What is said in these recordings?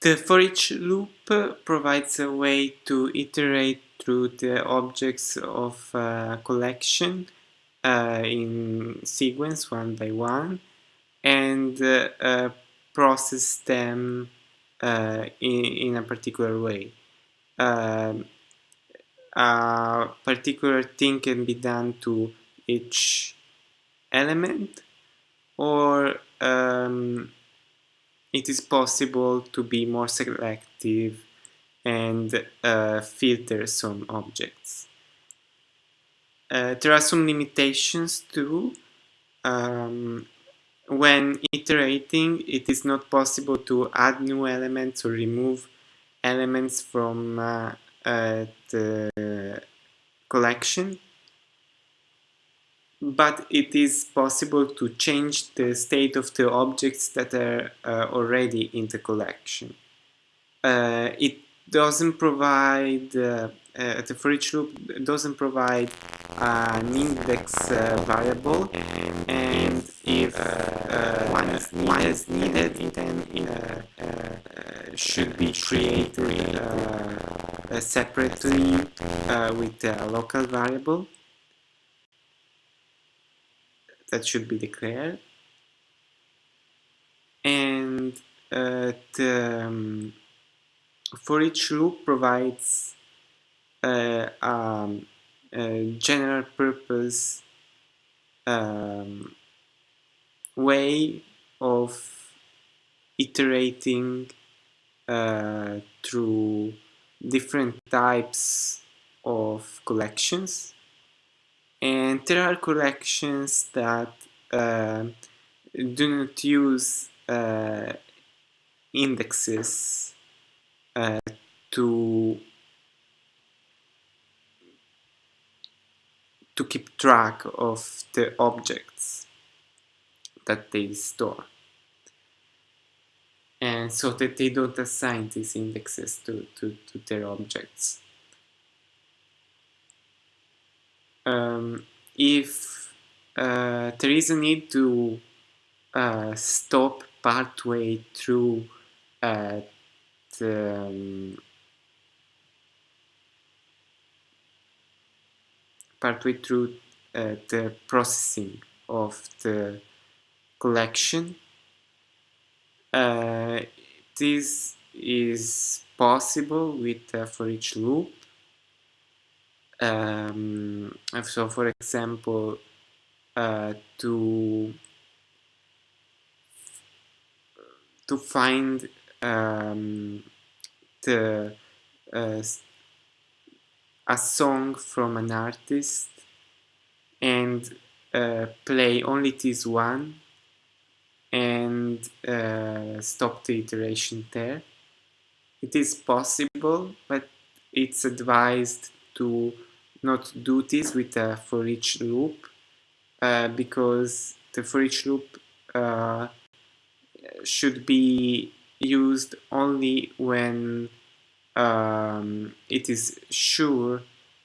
The for each loop provides a way to iterate through the objects of a collection uh, in sequence one by one and uh, uh, process them uh, in, in, a particular way. Um, a particular thing can be done to each element or um, it is possible to be more selective and uh, filter some objects. Uh, there are some limitations too. Um, when iterating, it is not possible to add new elements or remove elements from uh, uh the collection but it is possible to change the state of the objects that are uh, already in the collection. Uh, it doesn't provide, uh, uh the for each loop doesn't provide an index uh, variable and if uh, one, is needed, one is needed then it should be created separately with a local variable that should be declared. And uh, the um, for each loop provides uh, um, a general purpose um, way of iterating uh, through different types of collections and there are collections that uh, do not use uh, indexes uh, to to keep track of the objects that they store. And so that they don't assign these indexes to, to, to their objects um, if uh, there is a need to uh, stop partway through uh, the um, partway through uh, the processing of the collection uh, this is possible with uh, for each loop um, so for example uh, to to find um, the uh, a song from an artist and uh, play only this one and uh, stop the iteration there. It is possible, but it's advised to not do this with a for each loop uh, because the for each loop uh, should be used only when um, it is sure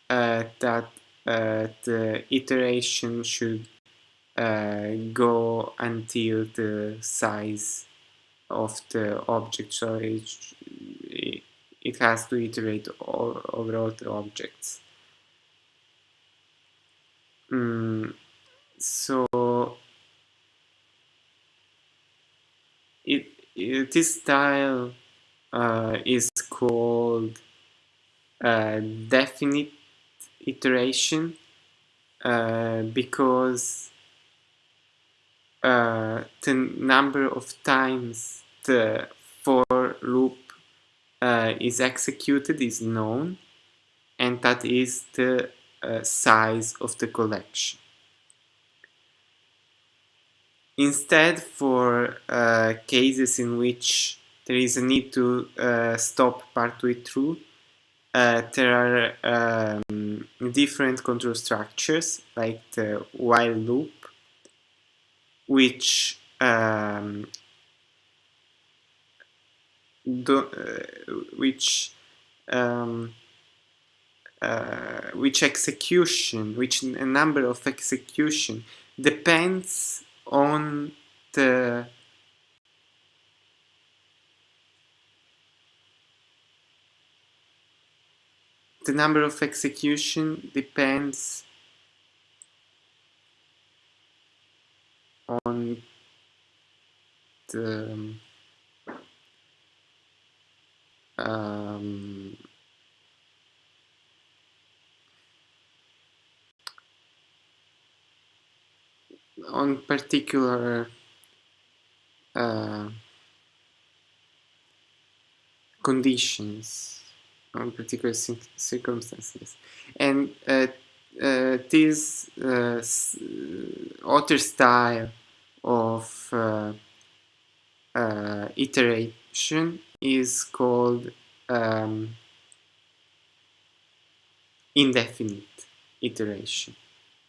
uh, that uh, the iteration should uh, go until the size of the object so it, it has to iterate over all the objects. Mm, so it, it, this style uh, is called uh, definite iteration uh, because uh, the number of times the for loop uh, is executed is known and that is the uh, size of the collection. Instead, for uh, cases in which there is a need to uh, stop partway through, uh, there are um, different control structures like the while loop, which um, uh, which um, uh, which execution, which number of execution depends on the the number of execution depends on the um, on particular uh, conditions, on particular circumstances. And uh, uh, this uh, other style of uh, uh, iteration is called um, indefinite iteration.